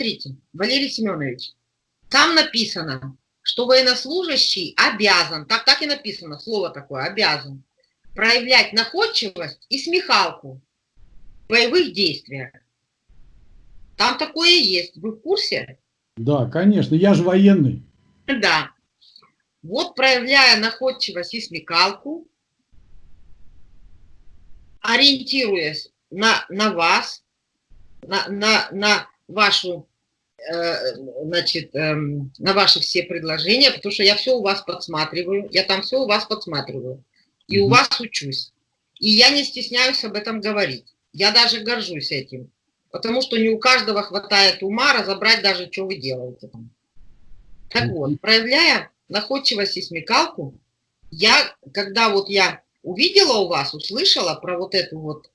Смотрите, Валерий Семенович, там написано, что военнослужащий обязан, так, так и написано, слово такое, обязан, проявлять находчивость и смехалку в боевых действиях. Там такое есть. Вы в курсе? Да, конечно. Я же военный. Да. Вот проявляя находчивость и смекалку, ориентируясь на, на вас, на, на, на вашу, значит, э, на ваши все предложения, потому что я все у вас подсматриваю, я там все у вас подсматриваю, и у вас учусь. И я не стесняюсь об этом говорить. Я даже горжусь этим, потому что не у каждого хватает ума разобрать даже, что вы делаете там. Так вот, проявляя находчивость и смекалку, я, когда вот я увидела у вас, услышала про вот эту вот,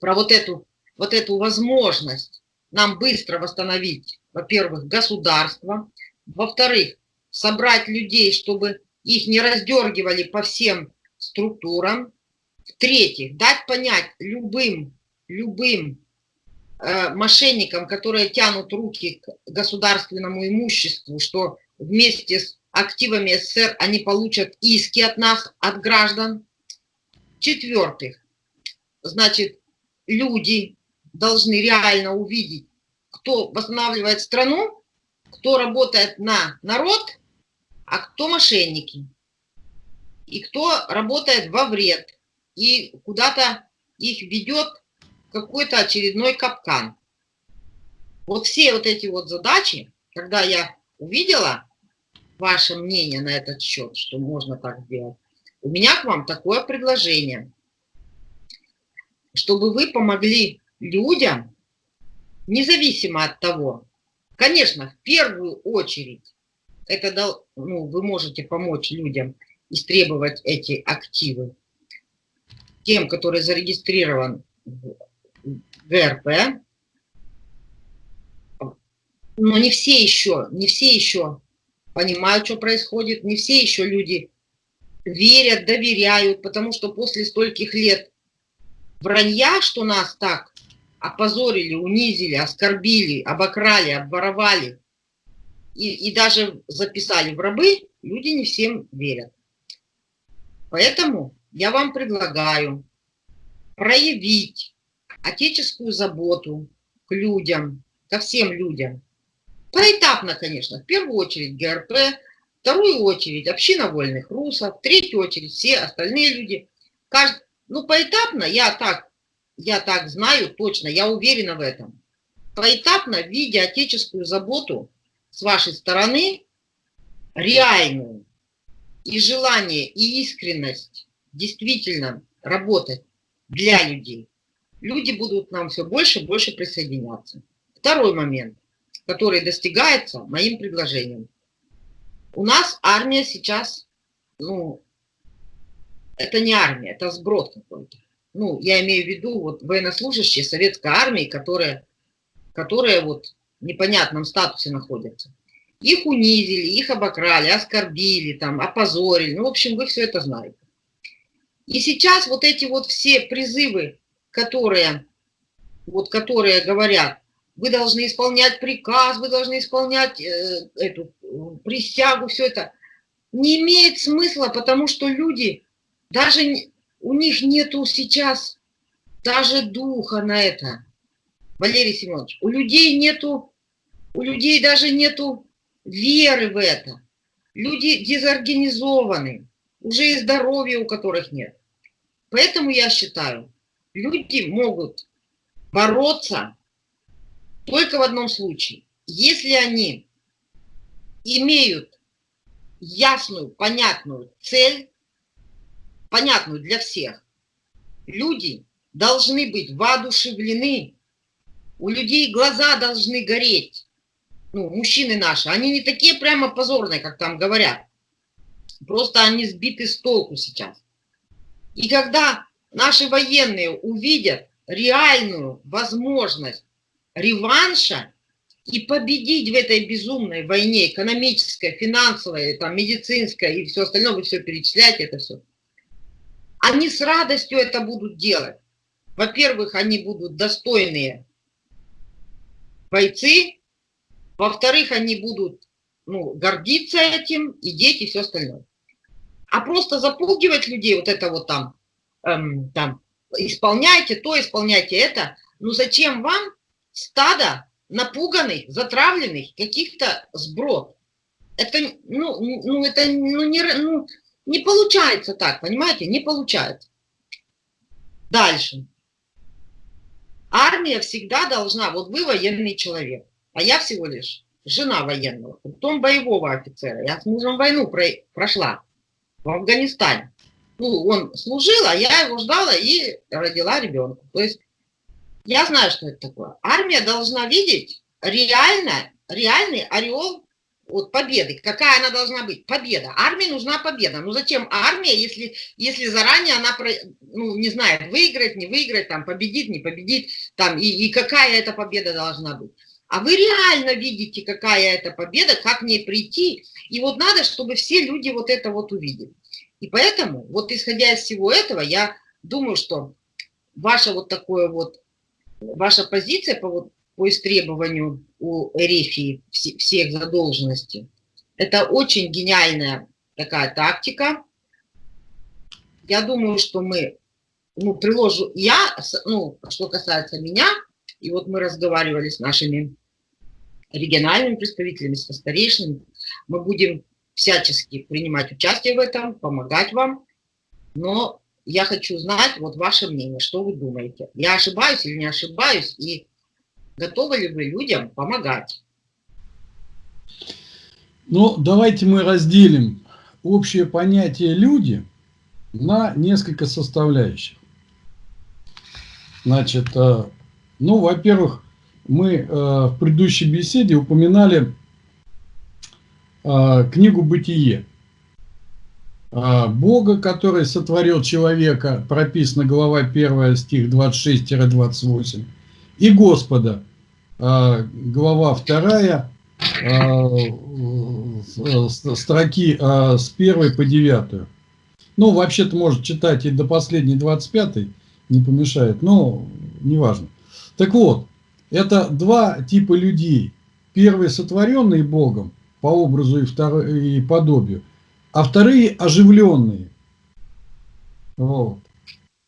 про вот эту, вот эту возможность нам быстро восстановить, во-первых, государство, во-вторых, собрать людей, чтобы их не раздергивали по всем структурам, в-третьих, дать понять любым, любым э, мошенникам, которые тянут руки к государственному имуществу, что вместе с активами СССР они получат иски от нас, от граждан. четвертых значит, люди должны реально увидеть, кто восстанавливает страну, кто работает на народ, а кто мошенники. И кто работает во вред и куда-то их ведет какой-то очередной капкан. Вот все вот эти вот задачи, когда я увидела ваше мнение на этот счет, что можно так сделать, у меня к вам такое предложение, чтобы вы помогли людям, независимо от того, конечно, в первую очередь, это ну, вы можете помочь людям истребовать эти активы, тем, который зарегистрирован в ГРП, но не все еще, не все еще понимают, что происходит, не все еще люди верят, доверяют, потому что после стольких лет вранья, что нас так опозорили, унизили, оскорбили, обокрали, обворовали и, и даже записали в рабы, люди не всем верят. Поэтому я вам предлагаю проявить отеческую заботу к людям, ко всем людям, Поэтапно, конечно. В первую очередь ГРП, вторую очередь община вольных русов, в третью очередь все остальные люди. Кажд... Ну, поэтапно, я так, я так знаю точно, я уверена в этом. Поэтапно, видя отеческую заботу с вашей стороны, реальную, и желание, и искренность действительно работать для людей, люди будут нам все больше и больше присоединяться. Второй момент который достигается моим предложением. У нас армия сейчас, ну, это не армия, это сброд какой-то. Ну, я имею в виду вот военнослужащие советской армии, которые, которые вот в непонятном статусе находятся. Их унизили, их обокрали, оскорбили, там, опозорили. Ну, в общем, вы все это знаете. И сейчас вот эти вот все призывы, которые, вот, которые говорят, вы должны исполнять приказ, вы должны исполнять э, эту присягу, все это. Не имеет смысла, потому что люди, даже у них нету сейчас даже духа на это. Валерий Семенович, у людей нету, у людей даже нету веры в это. Люди дезорганизованы, уже и здоровья у которых нет. Поэтому я считаю, люди могут бороться только в одном случае. Если они имеют ясную, понятную цель, понятную для всех, люди должны быть воодушевлены, у людей глаза должны гореть. Ну, мужчины наши, они не такие прямо позорные, как там говорят. Просто они сбиты с толку сейчас. И когда наши военные увидят реальную возможность реванша и победить в этой безумной войне, экономической, финансовой, там, медицинской и все остальное, вы все перечисляете, это все. Они с радостью это будут делать. Во-первых, они будут достойные бойцы, во-вторых, они будут ну, гордиться этим, и дети, и все остальное. А просто запугивать людей, вот это вот там, эм, там, исполняйте то, исполняйте это, ну зачем вам стадо напуганных, затравленных каких-то сброд? Это, ну, ну, это ну, не, ну, не получается так, понимаете? Не получается. Дальше. Армия всегда должна, вот вы военный человек, а я всего лишь жена военного, потом боевого офицера. Я с мужем войну прошла в Афганистане. Ну, он служил, а я его ждала и родила ребенка. То есть я знаю, что это такое. Армия должна видеть реально, реальный ореол вот победы. Какая она должна быть? Победа. Армии нужна победа. Ну зачем армия, если, если заранее она ну, не знает, выиграть, не выиграть, там, победит, не победит, там, и, и какая эта победа должна быть. А вы реально видите, какая это победа, как к ней прийти. И вот надо, чтобы все люди вот это вот увидели. И поэтому, вот исходя из всего этого, я думаю, что ваша вот такое вот, ваша позиция по, вот, по истребованию у Эрефии всех задолженности, это очень гениальная такая тактика. Я думаю, что мы, ну, приложу, я, ну, что касается меня, и вот мы разговаривали с нашими региональными представителями, со старейшинами, мы будем всячески принимать участие в этом, помогать вам, но я хочу знать вот ваше мнение, что вы думаете. Я ошибаюсь или не ошибаюсь, и готовы ли вы людям помогать? Ну, давайте мы разделим общее понятие «люди» на несколько составляющих. Значит, э, ну, во-первых, мы э, в предыдущей беседе упоминали э, книгу «Бытие». Бога, который сотворил человека, прописано глава 1, стих 26-28, и Господа, глава 2, строки с 1 по 9. Ну, вообще-то может читать и до последней 25, не помешает, но неважно. Так вот, это два типа людей. Первые сотворенные Богом по образу и, второй, и подобию, а вторые оживленные. Вот.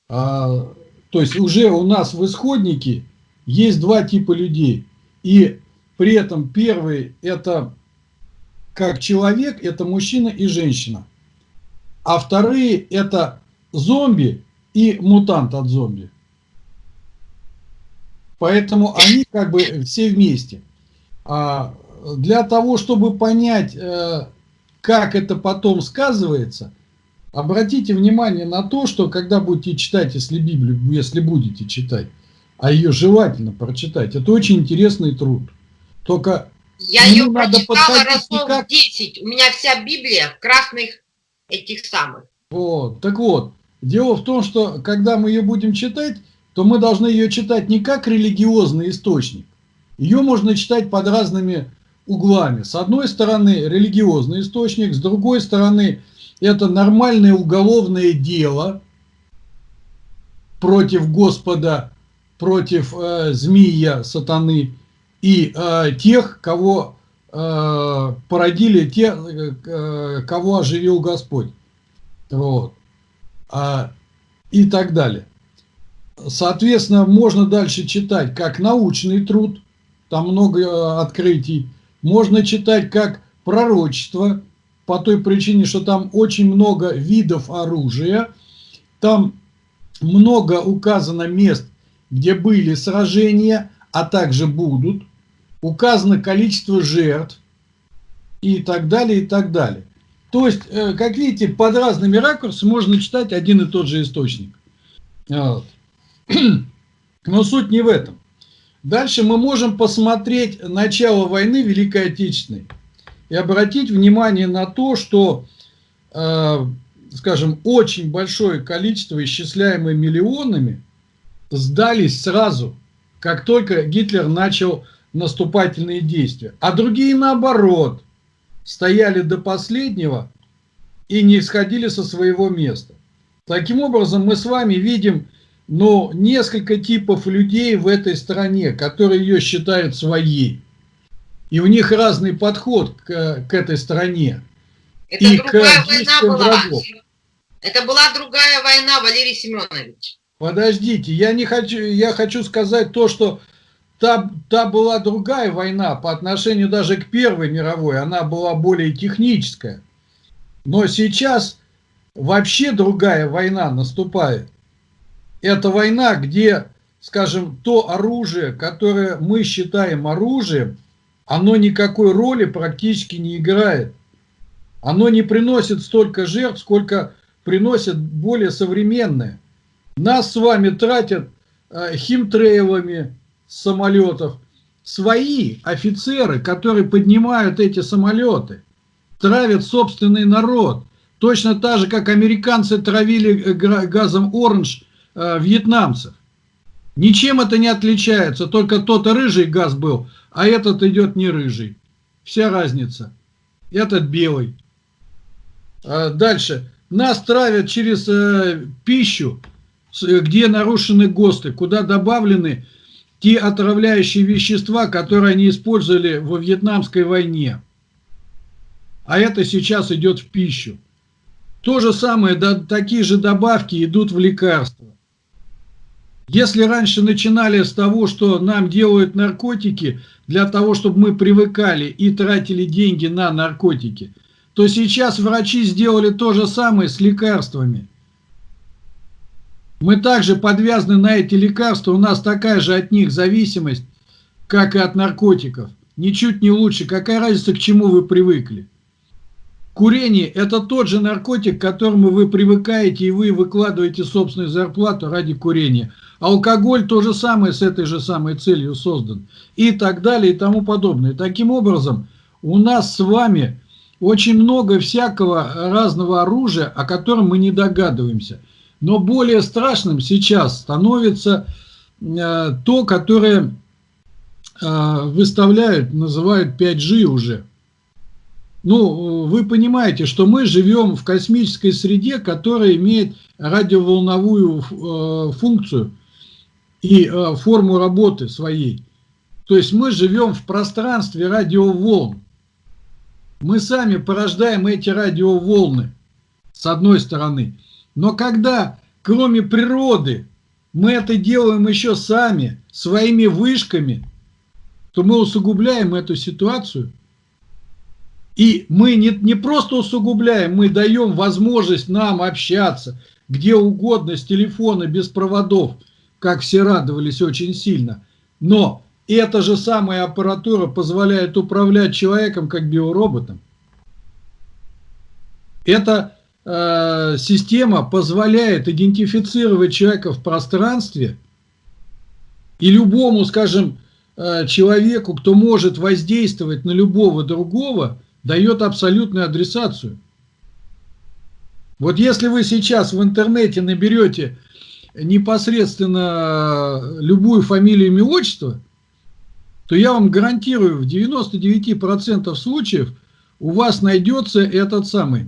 А, то есть уже у нас в исходнике есть два типа людей. И при этом первый это как человек, это мужчина и женщина. А вторые это зомби и мутант от зомби. Поэтому они как бы все вместе. А для того, чтобы понять, э, как это потом сказывается, обратите внимание на то, что когда будете читать, если Библию, если будете читать, а ее желательно прочитать, это очень интересный труд. Только я ее прочитала раз никак... 10. У меня вся Библия в красных этих самых. Вот, так вот, дело в том, что когда мы ее будем читать, то мы должны ее читать не как религиозный источник. Ее можно читать под разными углами. С одной стороны религиозный источник, с другой стороны это нормальное уголовное дело против Господа, против э, змея, сатаны и э, тех, кого э, породили, те, э, кого оживил Господь. Вот. А, и так далее. Соответственно, можно дальше читать как научный труд, там много э, открытий. Можно читать как пророчество, по той причине, что там очень много видов оружия. Там много указано мест, где были сражения, а также будут. Указано количество жертв и так далее, и так далее. То есть, э, как видите, под разными ракурсами можно читать один и тот же источник. Вот. Но суть не в этом. Дальше мы можем посмотреть начало войны Великой Отечественной и обратить внимание на то, что, э, скажем, очень большое количество, исчисляемое миллионами, сдались сразу, как только Гитлер начал наступательные действия. А другие, наоборот, стояли до последнего и не сходили со своего места. Таким образом, мы с вами видим ну, несколько типов людей в этой стране, которые ее считают своей. И у них разный подход к, к этой стране. Это и другая к война была. Врагов. Это была другая война, Валерий Семенович. Подождите, я не хочу, я хочу сказать то, что та, та была другая война по отношению даже к Первой мировой, она была более техническая. Но сейчас вообще другая война наступает. Это война, где, скажем, то оружие, которое мы считаем оружием, оно никакой роли практически не играет. Оно не приносит столько жертв, сколько приносит более современное. Нас с вами тратят э, химтрейлами самолетов. Свои офицеры, которые поднимают эти самолеты, травят собственный народ. Точно так же, как американцы травили э, газом оранж э, вьетнамцев. Ничем это не отличается, только тот рыжий газ был, а этот идет не рыжий. Вся разница. Этот белый. А дальше. Нас травят через пищу, где нарушены ГОСТы, куда добавлены те отравляющие вещества, которые они использовали во Вьетнамской войне. А это сейчас идет в пищу. То же самое, да, такие же добавки идут в лекарства. Если раньше начинали с того, что нам делают наркотики для того, чтобы мы привыкали и тратили деньги на наркотики, то сейчас врачи сделали то же самое с лекарствами. Мы также подвязаны на эти лекарства, у нас такая же от них зависимость, как и от наркотиков. Ничуть не лучше. Какая разница, к чему вы привыкли? Курение – это тот же наркотик, к которому вы привыкаете, и вы выкладываете собственную зарплату ради курения. Алкоголь то же самое с этой же самой целью создан. И так далее, и тому подобное. Таким образом, у нас с вами очень много всякого разного оружия, о котором мы не догадываемся. Но более страшным сейчас становится э, то, которое э, выставляют, называют 5G уже. Ну, вы понимаете, что мы живем в космической среде, которая имеет радиоволновую э, функцию и форму работы своей. То есть мы живем в пространстве радиоволн. Мы сами порождаем эти радиоволны, с одной стороны. Но когда, кроме природы, мы это делаем еще сами, своими вышками, то мы усугубляем эту ситуацию – и мы не, не просто усугубляем, мы даем возможность нам общаться где угодно, с телефона, без проводов, как все радовались очень сильно. Но эта же самая аппаратура позволяет управлять человеком как биороботом. Эта э, система позволяет идентифицировать человека в пространстве и любому, скажем, э, человеку, кто может воздействовать на любого другого, дает абсолютную адресацию. Вот если вы сейчас в интернете наберете непосредственно любую фамилию, имя, отчество, то я вам гарантирую, в 99% случаев у вас найдется этот самый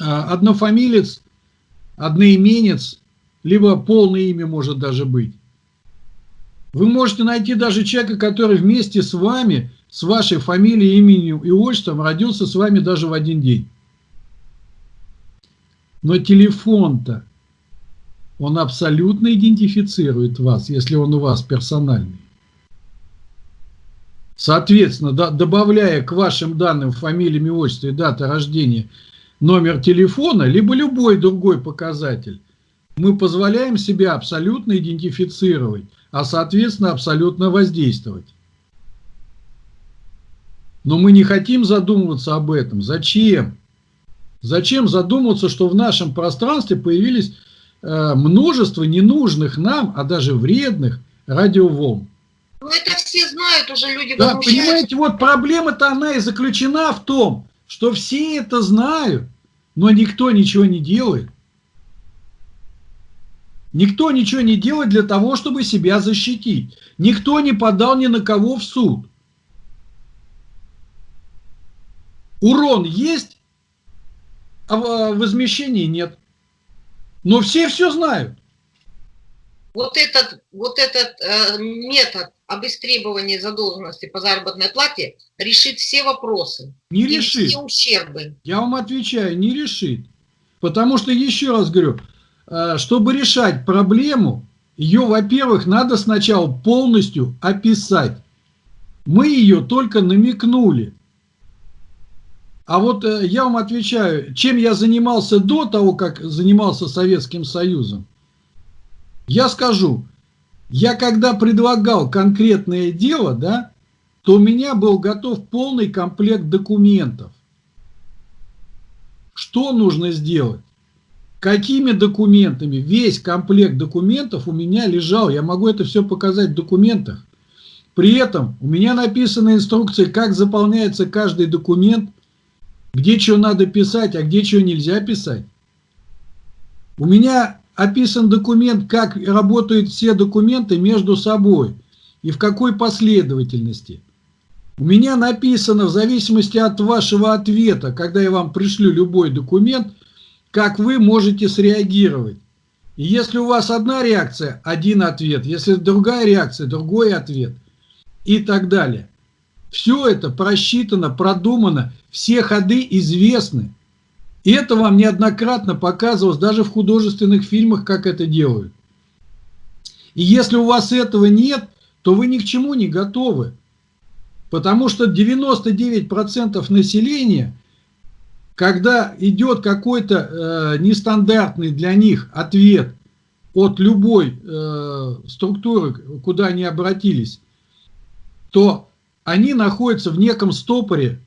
однофамилец, одноименец, либо полное имя может даже быть. Вы можете найти даже человека, который вместе с вами с вашей фамилией, именем и отчеством родился с вами даже в один день. Но телефон-то, он абсолютно идентифицирует вас, если он у вас персональный. Соответственно, добавляя к вашим данным фамилии, имя, отчество и дата рождения номер телефона, либо любой другой показатель, мы позволяем себя абсолютно идентифицировать, а соответственно абсолютно воздействовать. Но мы не хотим задумываться об этом. Зачем? Зачем задумываться, что в нашем пространстве появились э, множество ненужных нам, а даже вредных радиоволн? Ну это все знают уже люди. Да, понимаете, вот проблема-то она и заключена в том, что все это знают, но никто ничего не делает. Никто ничего не делает для того, чтобы себя защитить. Никто не подал ни на кого в суд. Урон есть, а возмещения нет. Но все все знают. вот этот, вот этот э, метод об истребовании задолженности по заработной плате решит все вопросы. Не решит. Все ущербы. Я вам отвечаю, не решит. Потому что, еще раз говорю, э, чтобы решать проблему, ее, во-первых, надо сначала полностью описать. Мы ее только намекнули. А вот э, я вам отвечаю, чем я занимался до того, как занимался Советским Союзом. Я скажу, я когда предлагал конкретное дело, да, то у меня был готов полный комплект документов. Что нужно сделать? Какими документами? Весь комплект документов у меня лежал. Я могу это все показать в документах. При этом у меня написана инструкция, как заполняется каждый документ, где что надо писать, а где что нельзя писать. У меня описан документ, как работают все документы между собой и в какой последовательности. У меня написано, в зависимости от вашего ответа, когда я вам пришлю любой документ, как вы можете среагировать. И если у вас одна реакция, один ответ, если другая реакция, другой ответ и так далее. Все это просчитано, продумано, все ходы известны. И это вам неоднократно показывалось даже в художественных фильмах, как это делают. И если у вас этого нет, то вы ни к чему не готовы. Потому что 99% населения, когда идет какой-то э, нестандартный для них ответ от любой э, структуры, куда они обратились, то они находятся в неком стопоре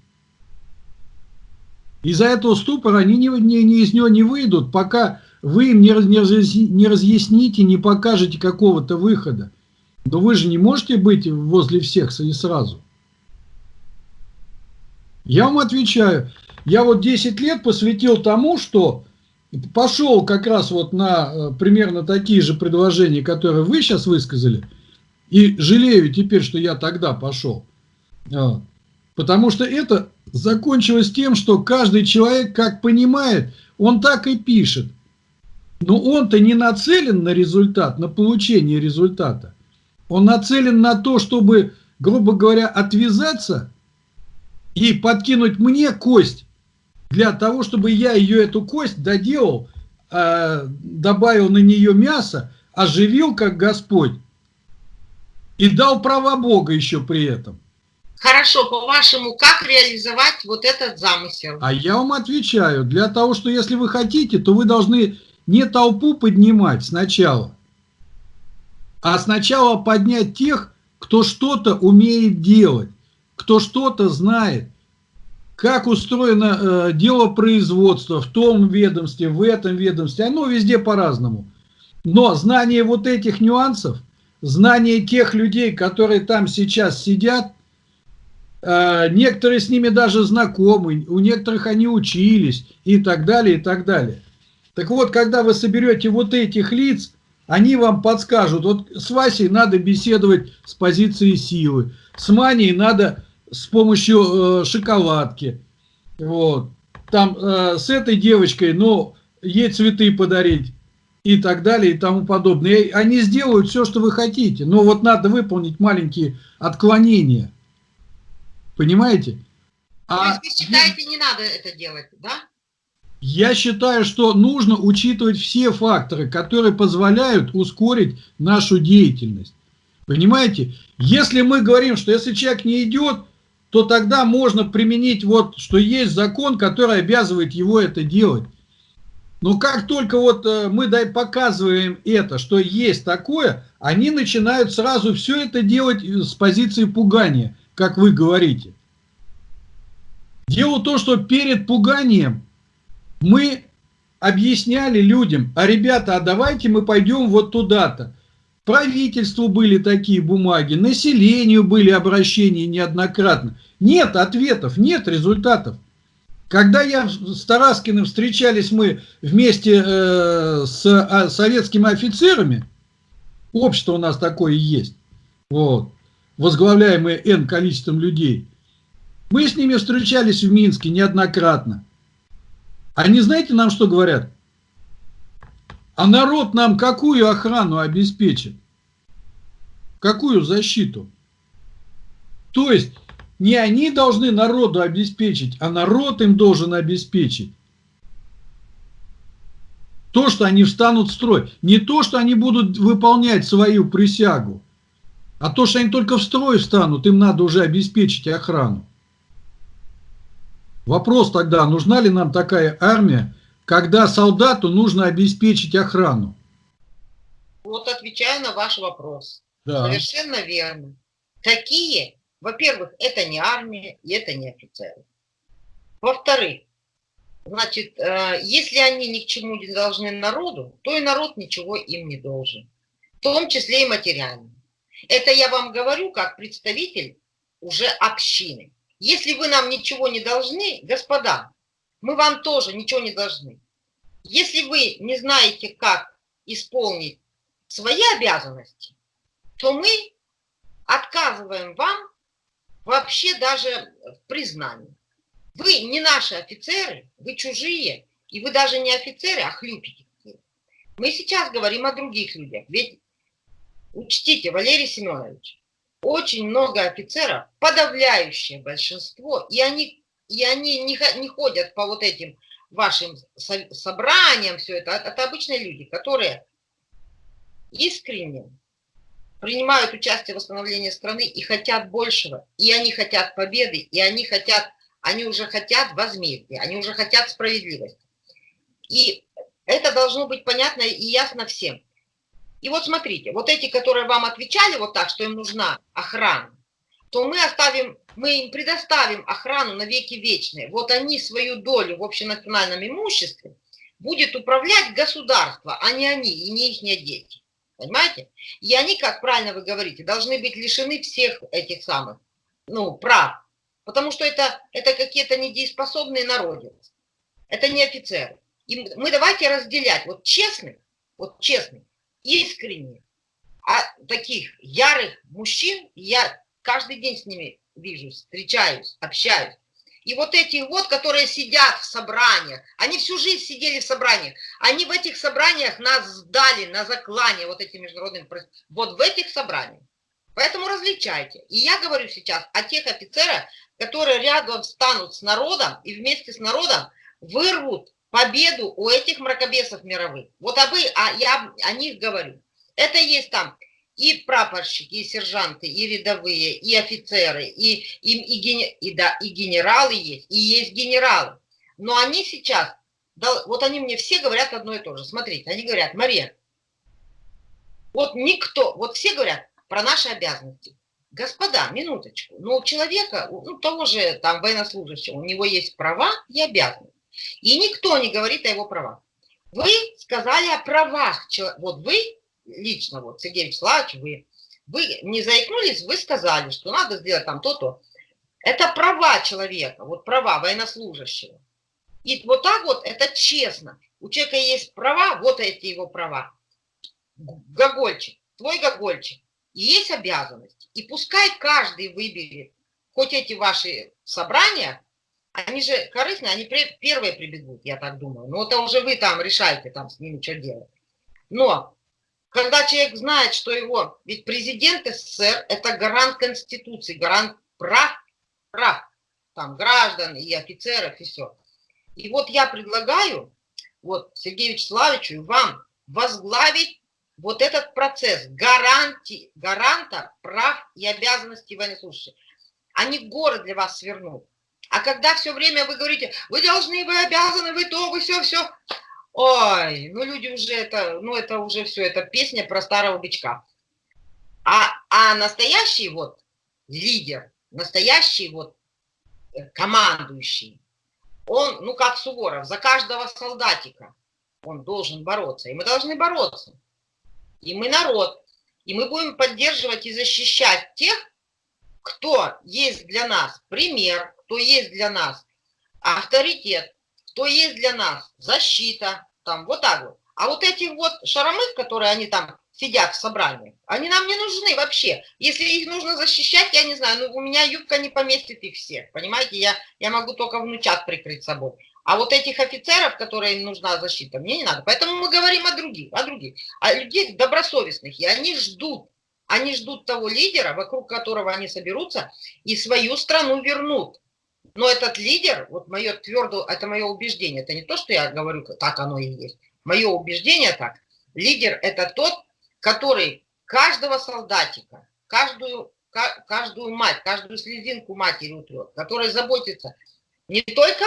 из-за этого ступора они не, не, не из него не выйдут, пока вы им не, не, не разъясните, не покажете какого-то выхода. Но вы же не можете быть возле всех и сразу. Я вам отвечаю, я вот 10 лет посвятил тому, что пошел как раз вот на э, примерно такие же предложения, которые вы сейчас высказали, и жалею теперь, что я тогда пошел. Потому что это закончилось тем, что каждый человек, как понимает, он так и пишет. Но он-то не нацелен на результат, на получение результата. Он нацелен на то, чтобы, грубо говоря, отвязаться и подкинуть мне кость для того, чтобы я ее, эту кость, доделал, э, добавил на нее мясо, оживил, как Господь, и дал права Бога еще при этом. Хорошо, по-вашему, как реализовать вот этот замысел? А я вам отвечаю, для того, что если вы хотите, то вы должны не толпу поднимать сначала, а сначала поднять тех, кто что-то умеет делать, кто что-то знает, как устроено э, дело производства в том ведомстве, в этом ведомстве, оно везде по-разному. Но знание вот этих нюансов, знание тех людей, которые там сейчас сидят – некоторые с ними даже знакомы, у некоторых они учились и так далее, и так далее. Так вот, когда вы соберете вот этих лиц, они вам подскажут, вот с Васей надо беседовать с позиции силы, с Маней надо с помощью э, шоколадки, вот, там э, с этой девочкой, ну, ей цветы подарить и так далее и тому подобное. И они сделают все, что вы хотите, но вот надо выполнить маленькие отклонения. Понимаете? А вы считаете, не надо это делать, да? Я считаю, что нужно учитывать все факторы, которые позволяют ускорить нашу деятельность. Понимаете? Если мы говорим, что если человек не идет, то тогда можно применить вот, что есть закон, который обязывает его это делать. Но как только вот э, мы показываем это, что есть такое, они начинают сразу все это делать с позиции пугания как вы говорите. Дело в том, что перед пуганием мы объясняли людям, а ребята, а давайте мы пойдем вот туда-то. Правительству были такие бумаги, населению были обращения неоднократно. Нет ответов, нет результатов. Когда я с Тараскиным встречались мы вместе э, с а, советскими офицерами, общество у нас такое есть, вот, возглавляемые N количеством людей, мы с ними встречались в Минске неоднократно. Они знаете нам что говорят? А народ нам какую охрану обеспечит? Какую защиту? То есть не они должны народу обеспечить, а народ им должен обеспечить. То, что они встанут в строй. Не то, что они будут выполнять свою присягу, а то, что они только в строй встанут, им надо уже обеспечить охрану. Вопрос тогда, нужна ли нам такая армия, когда солдату нужно обеспечить охрану? Вот отвечаю на ваш вопрос. Да. Совершенно верно. Такие, во-первых, это не армия, и это не офицеры. Во-вторых, значит, э, если они ни к чему не должны народу, то и народ ничего им не должен. В том числе и материально. Это я вам говорю как представитель уже общины. Если вы нам ничего не должны, господа, мы вам тоже ничего не должны. Если вы не знаете, как исполнить свои обязанности, то мы отказываем вам вообще даже в признании. Вы не наши офицеры, вы чужие, и вы даже не офицеры, а хлюпики. Мы сейчас говорим о других людях. Ведь учтите, Валерий Семенович, очень много офицеров, подавляющее большинство, и они, и они не, не ходят по вот этим вашим собраниям, все это, это обычные люди, которые искренне принимают участие в восстановлении страны и хотят большего, и они хотят победы, и они хотят, они уже хотят возмездия, они уже хотят справедливости. И это должно быть понятно и ясно всем. И вот смотрите, вот эти, которые вам отвечали вот так, что им нужна охрана, то мы оставим, мы им предоставим охрану на веки вечные. Вот они свою долю в общенациональном имуществе будет управлять государство, а не они и не их дети. Понимаете? И они, как правильно вы говорите, должны быть лишены всех этих самых ну, прав. Потому что это, это какие-то недееспособные народец. Это не офицеры. И мы давайте разделять. Вот честных, вот честных, искренних, а таких ярых мужчин, я каждый день с ними вижусь, встречаюсь, общаюсь. И вот эти вот, которые сидят в собраниях, они всю жизнь сидели в собраниях, они в этих собраниях нас сдали на заклание, вот эти международные, вот в этих собраниях. Поэтому различайте. И я говорю сейчас о тех офицерах, которые рядом встанут с народом и вместе с народом вырвут победу у этих мракобесов мировых. Вот об, а я о них говорю. Это есть там и прапорщики, и сержанты, и рядовые, и офицеры, и, и, и, и, да, и генералы есть, и есть генералы. Но они сейчас, да, вот они мне все говорят одно и то же. Смотрите, они говорят, Мария, вот никто, вот все говорят про наши обязанности. Господа, минуточку, но у человека, ну того же там военнослужащего, у него есть права и обязанности. И никто не говорит о его правах. Вы сказали о правах. Вот вы, лично, вот Сергей Вячеславович, вы, вы не заикнулись, вы сказали, что надо сделать там то-то. Это права человека, вот права военнослужащего. И вот так вот, это честно. У человека есть права, вот эти его права. Гогольчик, твой гогольчик. И есть обязанности. И пускай каждый выберет, хоть эти ваши собрания, они же корыстные, они первые прибегут, я так думаю. Но это уже вы там решаете, там с ними что делать. Но когда человек знает, что его, ведь президент СССР это гарант Конституции, гарант прав, прав, там граждан и офицеров и все. И вот я предлагаю, вот Сергею Вячеславовичу и вам возглавить вот этот процесс гарантии, гаранта прав и обязанностей военнослужащих. Они город для вас свернут. А когда все время вы говорите, вы должны, вы обязаны, вы то, вы все, все. Ой, ну люди уже это, ну это уже все, это песня про старого бичка. А, а настоящий вот лидер, настоящий вот э, командующий, он, ну как Суворов, за каждого солдатика он должен бороться. И мы должны бороться. И мы народ. И мы будем поддерживать и защищать тех, кто есть для нас пример, кто есть для нас авторитет, кто есть для нас защита, там вот так вот. А вот эти вот шаромых, которые они там сидят в собрании, они нам не нужны вообще. Если их нужно защищать, я не знаю, ну у меня юбка не поместит их всех, понимаете, я, я могу только внучат прикрыть собой. А вот этих офицеров, которые им нужна защита, мне не надо. Поэтому мы говорим о других, о других, о людей добросовестных. И они ждут, они ждут того лидера, вокруг которого они соберутся и свою страну вернут. Но этот лидер, вот мое твердое, это мое убеждение, это не то, что я говорю, так оно и есть. Мое убеждение так. Лидер это тот, который каждого солдатика, каждую, каждую мать, каждую слезинку матери утрет, который заботится не только,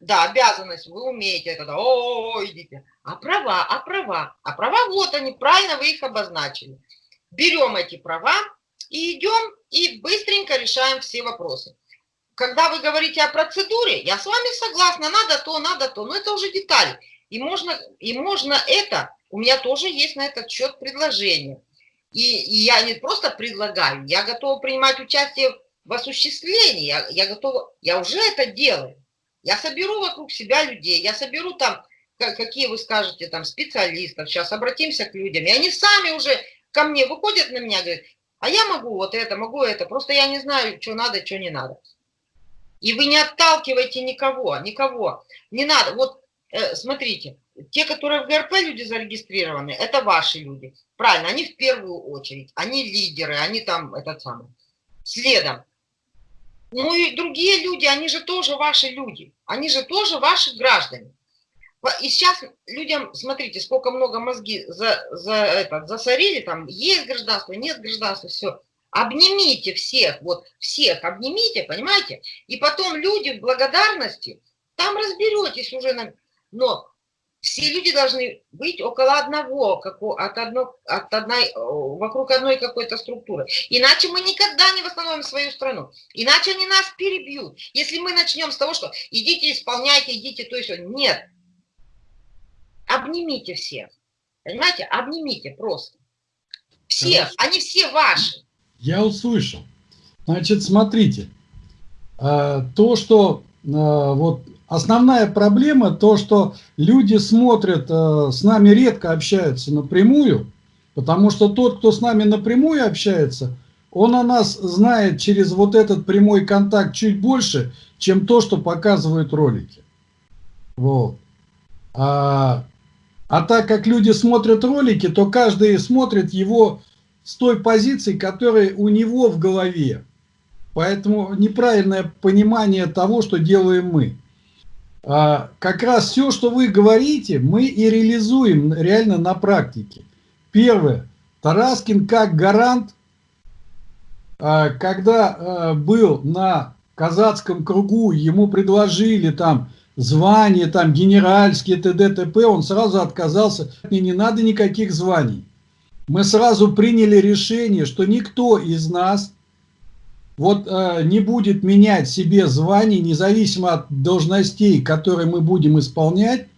да, обязанность, вы умеете это, да, о, идите, а права, а права, а права, вот они, правильно вы их обозначили. Берем эти права и идем, и быстренько решаем все вопросы. Когда вы говорите о процедуре, я с вами согласна, надо то, надо то, но это уже детали. И можно, и можно это, у меня тоже есть на этот счет предложение. И, и я не просто предлагаю, я готова принимать участие в осуществлении, я, я готова, я уже это делаю. Я соберу вокруг себя людей, я соберу там, какие вы скажете, там, специалистов, сейчас обратимся к людям, и они сами уже ко мне выходят на меня, говорят, а я могу вот это, могу это, просто я не знаю, что надо, что не надо. И вы не отталкиваете никого, никого, не надо. Вот э, смотрите, те, которые в ГРП люди зарегистрированы, это ваши люди. Правильно, они в первую очередь, они лидеры, они там, этот самый. Следом, ну и другие люди, они же тоже ваши люди, они же тоже ваши граждане. И сейчас людям, смотрите, сколько много мозги за, за это, засорили, там есть гражданство, нет гражданства, все. Обнимите всех, вот всех обнимите, понимаете? И потом люди в благодарности, там разберетесь уже. Но все люди должны быть около одного, как от одно, от одной, вокруг одной какой-то структуры. Иначе мы никогда не восстановим свою страну. Иначе они нас перебьют. Если мы начнем с того, что идите, исполняйте, идите, то есть нет. Обнимите всех. Понимаете? Обнимите просто. Всех. Хорошо. Они все ваши. Я услышал. Значит, смотрите. Э, то, что э, вот Основная проблема то, что люди смотрят, э, с нами редко общаются напрямую, потому что тот, кто с нами напрямую общается, он о нас знает через вот этот прямой контакт чуть больше, чем то, что показывают ролики. Вот. А, а так как люди смотрят ролики, то каждый смотрит его с той позиции, которая у него в голове. Поэтому неправильное понимание того, что делаем мы. А, как раз все, что вы говорите, мы и реализуем реально на практике. Первое. Тараскин как гарант, а, когда а, был на казацком кругу, ему предложили там звание, там генеральские, т.д. т.п., он сразу отказался. Мне не надо никаких званий. Мы сразу приняли решение, что никто из нас вот э, не будет менять себе званий, независимо от должностей, которые мы будем исполнять,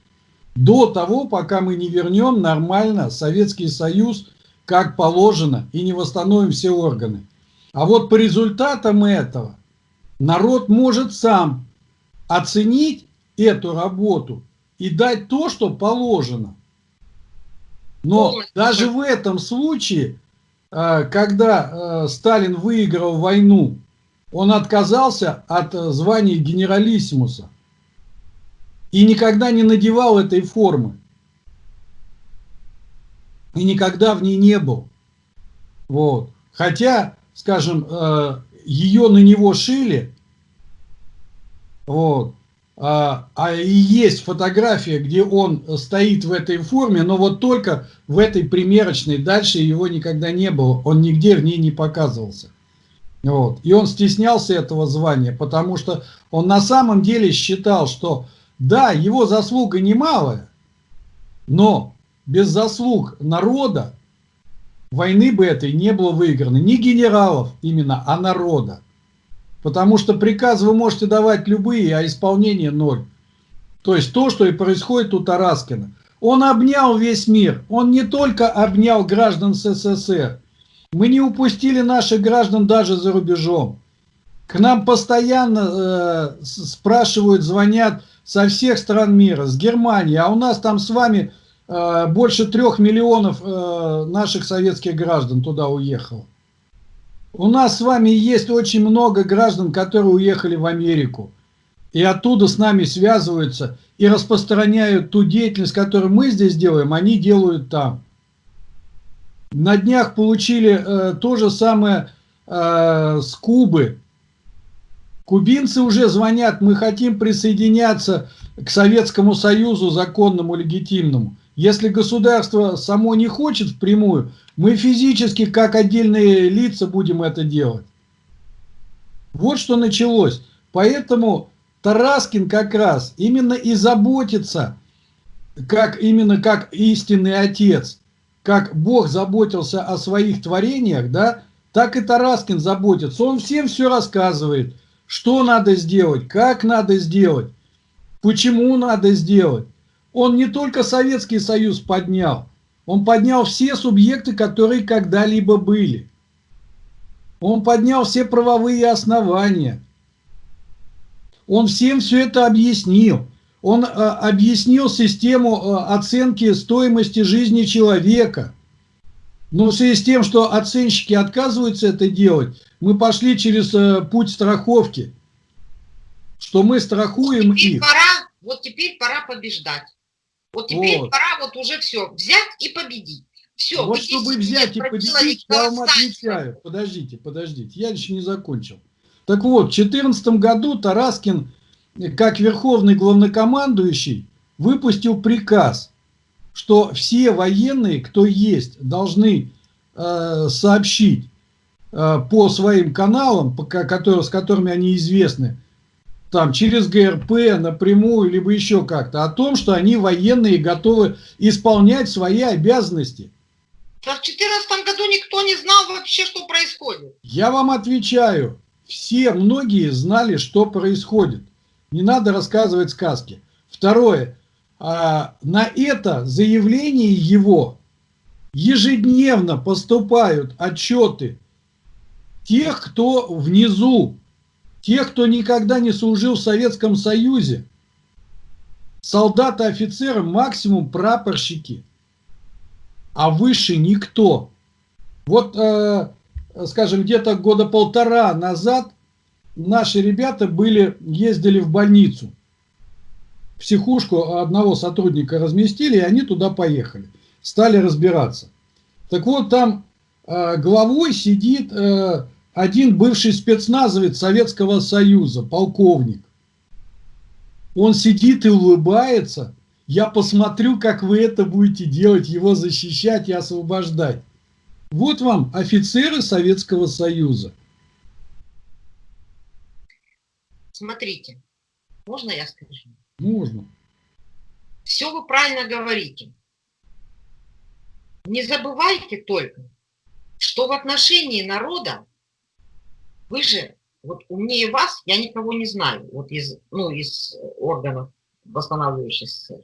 до того, пока мы не вернем нормально Советский Союз, как положено, и не восстановим все органы. А вот по результатам этого народ может сам оценить эту работу и дать то, что положено. Но даже в этом случае Э, когда э, Сталин выиграл войну, он отказался от э, звания генералиссимуса и никогда не надевал этой формы. И никогда в ней не был. Вот. Хотя, скажем, ее на него шили, вот, а, а и есть фотография, где он стоит в этой форме, но вот только в этой примерочной, дальше его никогда не было, он нигде в ней не показывался. Вот. И он стеснялся этого звания, потому что он на самом деле считал, что да, его заслуга немалая, но без заслуг народа войны бы этой не было выиграно. Не генералов именно, а народа. Потому что приказ вы можете давать любые, а исполнение ноль. То есть то, что и происходит у Тараскина. Он обнял весь мир. Он не только обнял граждан СССР. Мы не упустили наших граждан даже за рубежом. К нам постоянно э, спрашивают, звонят со всех стран мира, с Германии. А у нас там с вами э, больше трех миллионов э, наших советских граждан туда уехало. У нас с вами есть очень много граждан, которые уехали в Америку. и оттуда с нами связываются и распространяют ту деятельность, которую мы здесь делаем, они делают там. На днях получили э, то же самое э, с Кубы. Кубинцы уже звонят, мы хотим присоединяться к Советскому Союзу законному, легитимному. Если государство само не хочет впрямую, мы физически, как отдельные лица, будем это делать. Вот что началось. Поэтому Тараскин как раз именно и заботится, как именно как истинный отец, как Бог заботился о своих творениях, да, так и Тараскин заботится. Он всем все рассказывает, что надо сделать, как надо сделать, почему надо сделать. Он не только Советский Союз поднял, он поднял все субъекты, которые когда-либо были. Он поднял все правовые основания. Он всем все это объяснил. Он э, объяснил систему э, оценки стоимости жизни человека. Но в связи с тем, что оценщики отказываются это делать, мы пошли через э, путь страховки. Что мы страхуем вот их. Пора, вот теперь пора побеждать. Вот теперь вот. пора вот уже все взять и победить. Все, вот чтобы взять и победить, я вам отвечаю. Подождите, подождите, я еще не закончил. Так вот, в 2014 году Тараскин, как верховный главнокомандующий, выпустил приказ, что все военные, кто есть, должны э, сообщить э, по своим каналам, по, которые, с которыми они известны, там через ГРП напрямую, либо еще как-то, о том, что они военные готовы исполнять свои обязанности. в 2014 году никто не знал вообще, что происходит. Я вам отвечаю, все, многие знали, что происходит. Не надо рассказывать сказки. Второе, а, на это заявление его ежедневно поступают отчеты тех, кто внизу, Тех, кто никогда не служил в Советском Союзе, солдаты, офицеры, максимум прапорщики, а выше никто. Вот, э, скажем, где-то года полтора назад наши ребята были, ездили в больницу. Психушку одного сотрудника разместили, и они туда поехали. Стали разбираться. Так вот, там э, главой сидит э, один бывший спецназовец Советского Союза, полковник. Он сидит и улыбается. Я посмотрю, как вы это будете делать, его защищать и освобождать. Вот вам офицеры Советского Союза. Смотрите, можно я скажу? Можно. Все вы правильно говорите. Не забывайте только, что в отношении народа вы же, вот умнее вас, я никого не знаю, вот из, ну, из органов восстанавливающей СССР.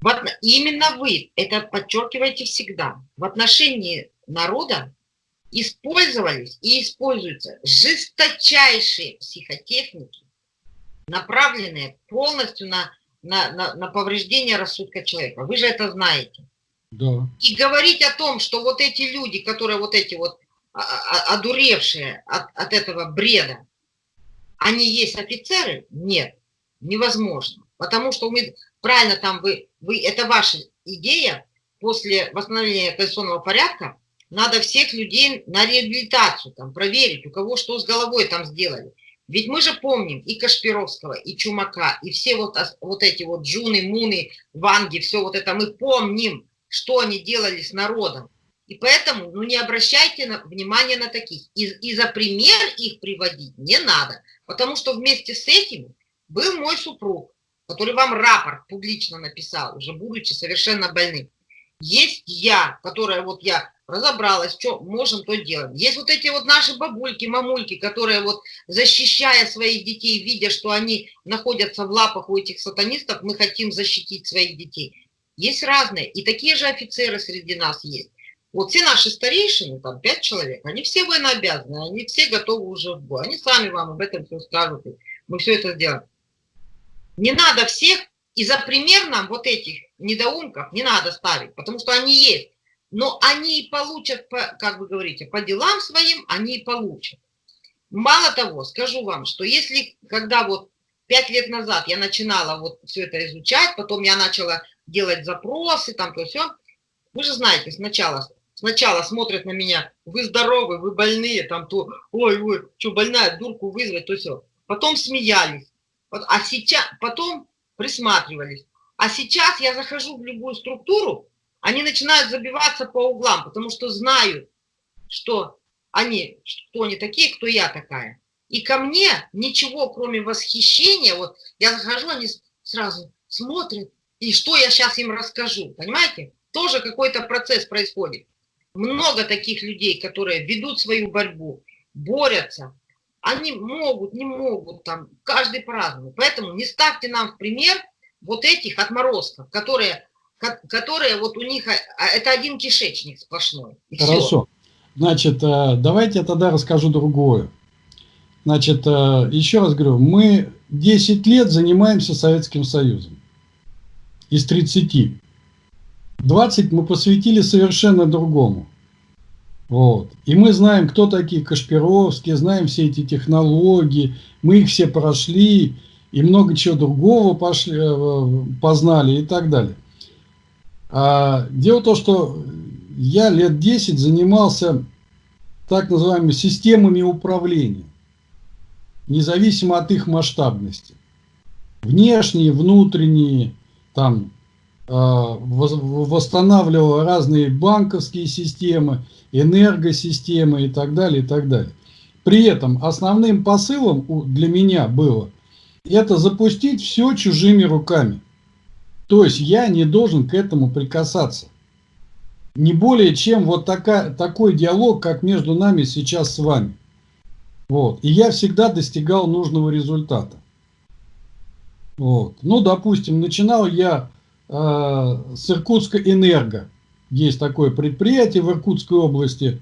Вот именно вы это подчеркиваете всегда. В отношении народа использовались и используются жесточайшие психотехники, направленные полностью на, на, на, на повреждение рассудка человека. Вы же это знаете. Да. И говорить о том, что вот эти люди, которые вот эти вот одуревшие от, от этого бреда, они есть офицеры? Нет, невозможно. Потому что мы, правильно там вы, вы, это ваша идея, после восстановления конституционного порядка надо всех людей на реабилитацию там проверить, у кого что с головой там сделали. Ведь мы же помним и Кашпировского, и Чумака, и все вот, вот эти вот Джуны, Муны, Ванги, все вот это мы помним, что они делали с народом. И поэтому ну, не обращайте на, внимания на таких. И, и за пример их приводить не надо. Потому что вместе с этим был мой супруг, который вам рапорт публично написал, уже будучи совершенно больным. Есть я, которая вот я разобралась, что можем, то делаем. Есть вот эти вот наши бабульки, мамульки, которые вот защищая своих детей, видя, что они находятся в лапах у этих сатанистов, мы хотим защитить своих детей. Есть разные, и такие же офицеры среди нас есть. Вот все наши старейшины, там пять человек, они все военнообязаны, они все готовы уже в бой. Они сами вам об этом все скажут, мы все это сделаем. Не надо всех, и за пример нам вот этих недоумков не надо ставить, потому что они есть. Но они и получат, по, как вы говорите, по делам своим, они и получат. Мало того, скажу вам, что если, когда вот пять лет назад я начинала вот все это изучать, потом я начала делать запросы, там то все. Вы же знаете, сначала, сначала смотрят на меня, вы здоровы, вы больные, там то, ой, ой, что больная, дурку вызвать, то все. Потом смеялись, а сейчас, потом присматривались. А сейчас я захожу в любую структуру, они начинают забиваться по углам, потому что знают, что они, кто они такие, кто я такая. И ко мне ничего, кроме восхищения, вот я захожу, они сразу смотрят, и что я сейчас им расскажу, понимаете? Тоже какой-то процесс происходит. Много таких людей, которые ведут свою борьбу, борются, они могут, не могут, там, каждый по-разному. Поэтому не ставьте нам в пример вот этих отморозков, которые, которые вот у них, а, а, это один кишечник сплошной. Хорошо. Все. Значит, э, давайте я тогда расскажу другое. Значит, э, еще раз говорю, мы 10 лет занимаемся Советским Союзом. Из 30. 20 мы посвятили совершенно другому. Вот. И мы знаем, кто такие Кашпировские, знаем все эти технологии, мы их все прошли, и много чего другого пошли, э, познали и так далее. А дело в том, что я лет 10 занимался так называемыми системами управления независимо от их масштабности. Внешние, внутренние, там, э, восстанавливал разные банковские системы, энергосистемы и так далее, и так далее. При этом основным посылом для меня было это запустить все чужими руками. То есть я не должен к этому прикасаться. Не более чем вот такая, такой диалог, как между нами сейчас с вами. Вот. И я всегда достигал нужного результата. Вот. Ну, допустим, начинал я с Иркутска Энерго. Есть такое предприятие в Иркутской области.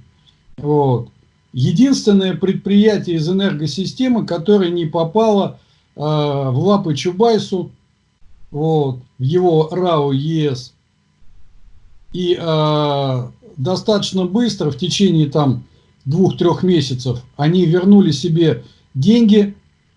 Вот. Единственное предприятие из энергосистемы, которое не попало э, в лапы Чубайсу, вот, в его РАО ЕС. И э, достаточно быстро, в течение там двух-трех месяцев, они вернули себе деньги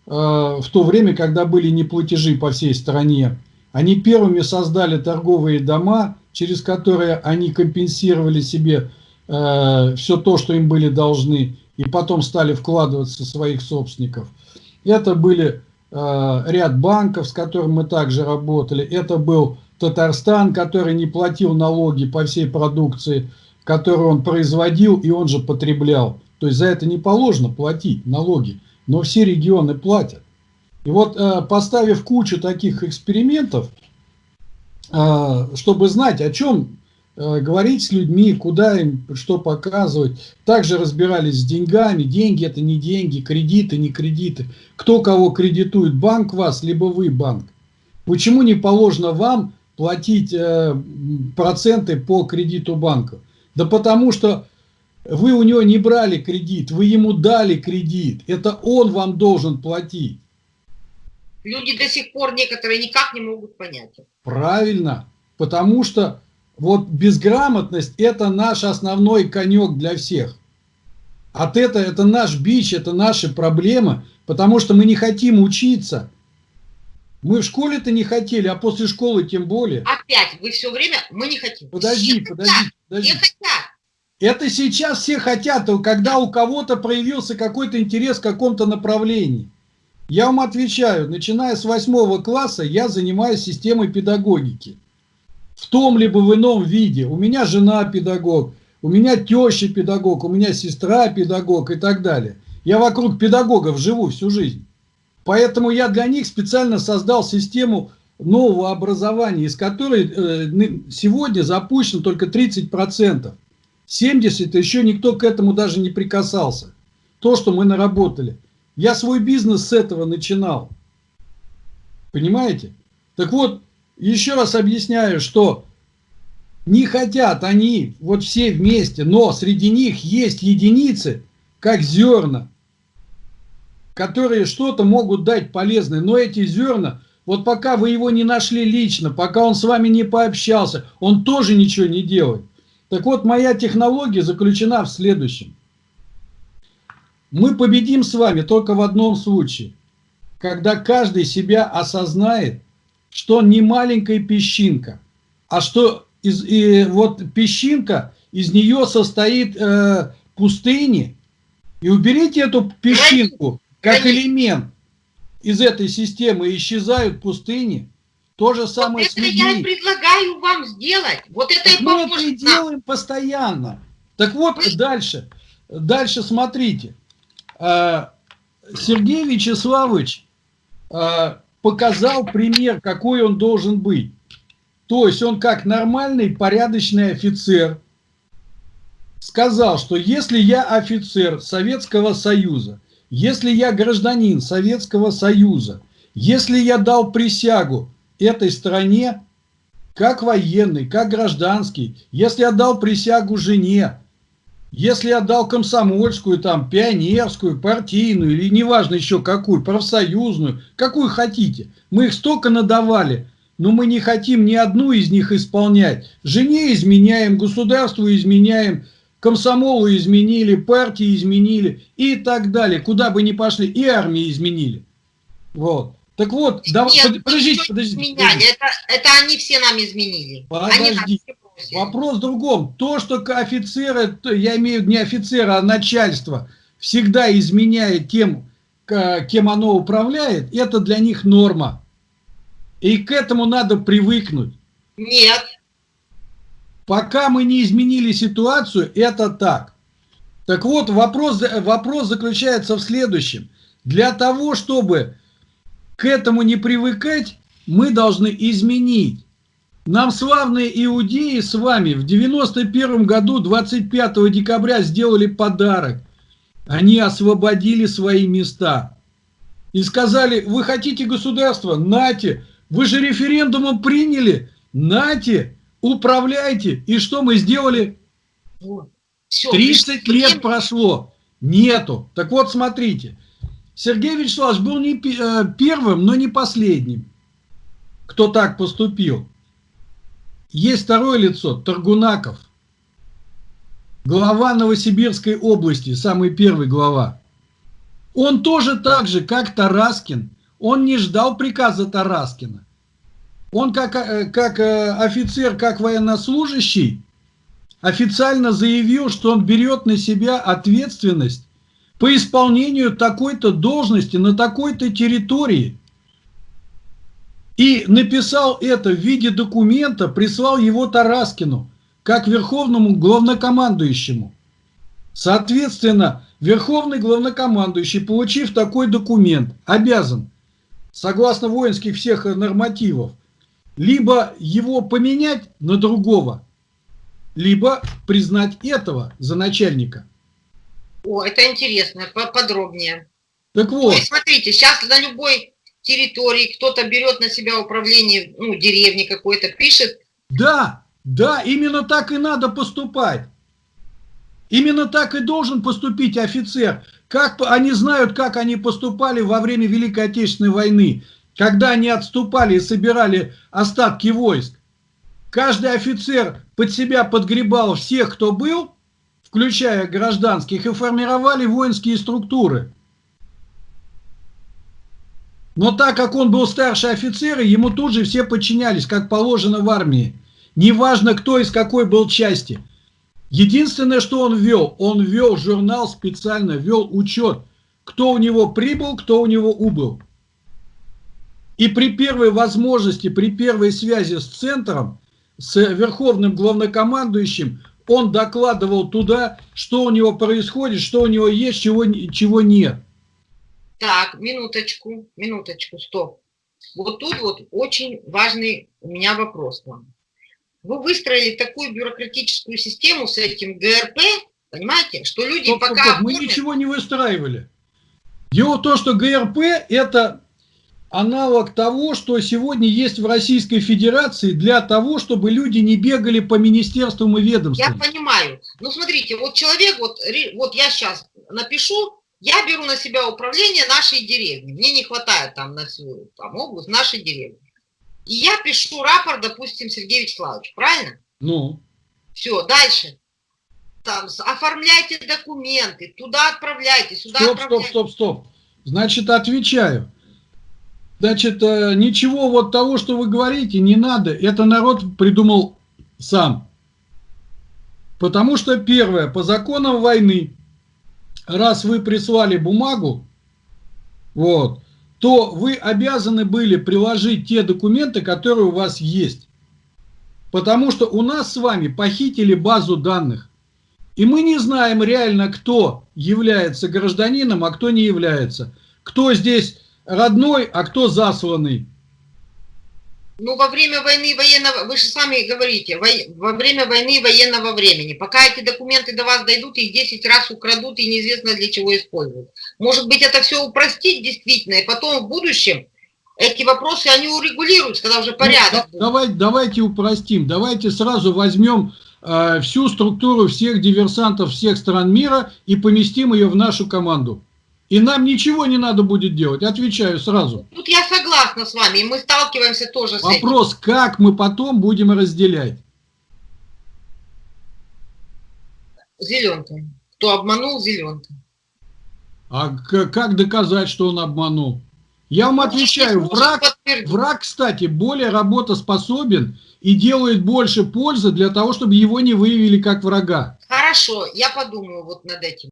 э, в то время, когда были неплатежи по всей стране. Они первыми создали торговые дома, через которые они компенсировали себе э, все то, что им были должны, и потом стали вкладываться своих собственников. Это были э, ряд банков, с которыми мы также работали. Это был Татарстан, который не платил налоги по всей продукции который он производил и он же потреблял. То есть за это не положено платить налоги, но все регионы платят. И вот э, поставив кучу таких экспериментов, э, чтобы знать, о чем э, говорить с людьми, куда им что показывать, также разбирались с деньгами, деньги это не деньги, кредиты не кредиты, кто кого кредитует, банк вас, либо вы банк. Почему не положено вам платить проценты по кредиту банка? Да потому что вы у него не брали кредит, вы ему дали кредит. Это он вам должен платить. Люди до сих пор некоторые никак не могут понять. Правильно. Потому что вот безграмотность это наш основной конек для всех. От этого это наш бич, это наши проблемы, потому что мы не хотим учиться. Мы в школе-то не хотели, а после школы тем более. Опять, вы все время, мы не хотим. Подожди, все подожди, хотят, подожди. Все хотят. Это сейчас все хотят, когда у кого-то проявился какой-то интерес в каком-то направлении. Я вам отвечаю, начиная с восьмого класса я занимаюсь системой педагогики. В том либо в ином виде. У меня жена педагог, у меня теща педагог, у меня сестра педагог и так далее. Я вокруг педагогов живу всю жизнь. Поэтому я для них специально создал систему нового образования, из которой э, сегодня запущено только 30%. 70% еще никто к этому даже не прикасался. То, что мы наработали. Я свой бизнес с этого начинал. Понимаете? Так вот, еще раз объясняю, что не хотят они вот все вместе, но среди них есть единицы, как зерна, которые что-то могут дать полезное, но эти зерна, вот пока вы его не нашли лично, пока он с вами не пообщался, он тоже ничего не делает. Так вот, моя технология заключена в следующем. Мы победим с вами только в одном случае. когда каждый себя осознает, что он не маленькая песчинка, а что из, и вот песчинка, из нее состоит э, пустыни, и уберите эту песчинку как элемент из этой системы, исчезают пустыни. То же самое вот с людьми. это я предлагаю вам сделать. Вот это так и Мы это и делаем постоянно. Так вот, Вы... дальше. Дальше смотрите. Э, Сергей Вячеславович э, показал пример, какой он должен быть. То есть он как нормальный, порядочный офицер сказал, что если я офицер Советского Союза, если я гражданин Советского Союза, если я дал присягу этой стране, как военный, как гражданский, если я дал присягу жене, если я дал комсомольскую, там, пионерскую, партийную или неважно еще какую, профсоюзную, какую хотите, мы их столько надавали, но мы не хотим ни одну из них исполнять. Жене изменяем, государству изменяем, комсомолу изменили, партии изменили и так далее. Куда бы ни пошли, и армии изменили. Вот. Так вот, да, Нет, подождите, подождите. подождите. Это, это они все нам изменили. Подождите. Вопрос в другом. То, что офицеры, я имею в виду не офицеры, а начальство, всегда изменяет тем, кем оно управляет, это для них норма. И к этому надо привыкнуть. Нет. Пока мы не изменили ситуацию, это так. Так вот, вопрос, вопрос заключается в следующем. Для того, чтобы к этому не привыкать, мы должны изменить. Нам славные иудеи с вами в 91 году, 25 декабря, сделали подарок. Они освободили свои места. И сказали, вы хотите государство? Нате. Вы же референдумом приняли. Нате управляйте. И что мы сделали? Вот. Все, 30 лет прошло. Нету. Так вот, смотрите. Сергей Вячеславович был не э, первым, но не последним, кто так поступил. Есть второе лицо, Таргунаков. Глава Новосибирской области, самый первый глава. Он тоже так же, как Тараскин, он не ждал приказа Тараскина. Он как, э, как э, офицер, как военнослужащий официально заявил, что он берет на себя ответственность по исполнению такой-то должности на такой-то территории. И написал это в виде документа, прислал его Тараскину, как верховному главнокомандующему. Соответственно, верховный главнокомандующий, получив такой документ, обязан, согласно воинских всех нормативов, либо его поменять на другого, либо признать этого за начальника. О, это интересно, подробнее. Так вот. Ой, смотрите, сейчас на любой территории кто-то берет на себя управление, ну, деревни какой-то, пишет. Да, да, именно так и надо поступать. Именно так и должен поступить офицер. Как они знают, как они поступали во время Великой Отечественной войны когда они отступали и собирали остатки войск, каждый офицер под себя подгребал всех, кто был, включая гражданских, и формировали воинские структуры. Но так как он был старший офицер, ему тут же все подчинялись, как положено в армии. Неважно, кто из какой был части. Единственное, что он вел, он вел журнал специально, вел учет, кто у него прибыл, кто у него убыл. И при первой возможности, при первой связи с центром, с верховным главнокомандующим, он докладывал туда, что у него происходит, что у него есть, чего, чего нет. Так, минуточку, минуточку, стоп. Вот тут вот очень важный у меня вопрос к вам. Вы выстроили такую бюрократическую систему с этим ГРП, понимаете, что люди стоп, пока... Стоп, мы ничего не выстраивали. Дело в том, что ГРП это аналог того, что сегодня есть в Российской Федерации для того, чтобы люди не бегали по министерствам и ведомствам. Я понимаю. Ну, смотрите, вот человек, вот, вот я сейчас напишу, я беру на себя управление нашей деревни. Мне не хватает там на всю там, область нашей деревни. И я пишу рапорт, допустим, Сергею Вячеславовичу, правильно? Ну. Все, дальше. Там, оформляйте документы, туда отправляйте, сюда стоп, отправляйте. Стоп, стоп, стоп. Значит, отвечаю. Значит, э, ничего вот того, что вы говорите, не надо. Это народ придумал сам. Потому что, первое, по законам войны, раз вы прислали бумагу, вот, то вы обязаны были приложить те документы, которые у вас есть. Потому что у нас с вами похитили базу данных. И мы не знаем реально, кто является гражданином, а кто не является. Кто здесь родной, а кто засланный. Ну, во время войны военного, вы же сами говорите, во, во время войны военного времени, пока эти документы до вас дойдут, их 10 раз украдут и неизвестно для чего используют. Может быть, это все упростить действительно, и потом в будущем эти вопросы, они урегулируются, когда уже ну, порядок. Ну, давай, давайте упростим, давайте сразу возьмем э, всю структуру всех диверсантов всех стран мира и поместим ее в нашу команду. И нам ничего не надо будет делать, отвечаю сразу. Тут я согласна с вами, и мы сталкиваемся тоже с этим. Вопрос, как мы потом будем разделять? Зеленка. Кто обманул, зеленка. А как доказать, что он обманул? Я вам ну, отвечаю, враг, враг, кстати, более работоспособен и делает больше пользы для того, чтобы его не выявили как врага. Хорошо, я подумаю вот над этим.